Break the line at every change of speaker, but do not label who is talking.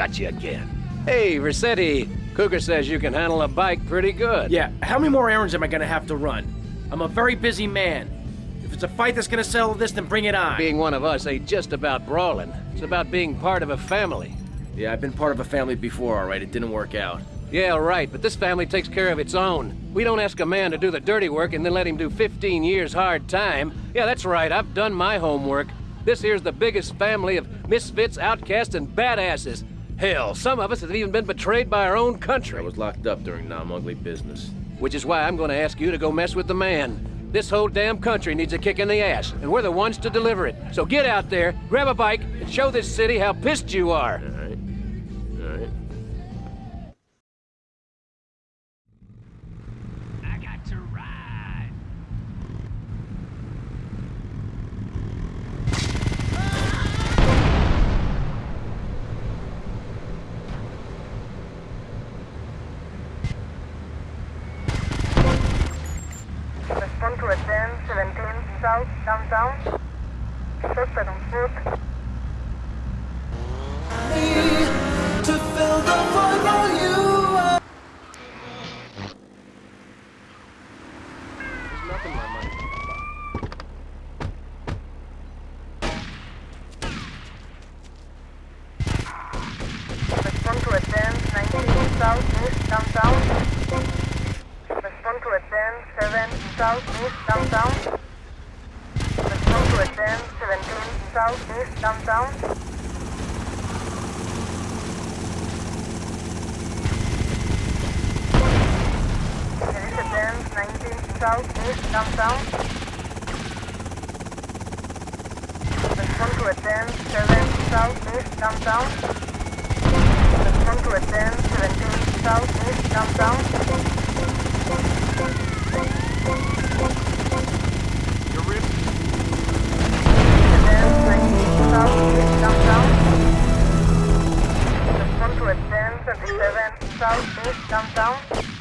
got you again. Hey, Vercetti. Cougar says you can handle a bike pretty good.
Yeah, how many more errands am I gonna have to run? I'm a very busy man. If it's a fight that's gonna settle this, then bring it on.
Being one of us ain't just about brawling. It's about being part of a family.
Yeah, I've been part of a family before, alright. It didn't work out.
Yeah, right, but this family takes care of its own. We don't ask a man to do the dirty work and then let him do 15 years hard time. Yeah, that's right, I've done my homework. This here's the biggest family of misfits, outcasts, and badasses. Hell, some of us have even been betrayed by our own country.
I was locked up during non-ugly business.
Which is why I'm gonna ask you to go mess with the man. This whole damn country needs a kick in the ass, and we're the ones to deliver it. So get out there, grab a bike, and show this city how pissed you are.
17, south, downtown. Suspect on foot.
to fill the void while you are.
Respond to a 10, 19, south, east, downtown. Respond to a 10, 7, south, east. Respond to a 10, 17, south, east, downtown. There is a 10, 19, south, east, downtown. Respond to a 10, 7, south, east, downtown. Respond to a 10, 17, south, east, downtown. 27, south, east, downtown.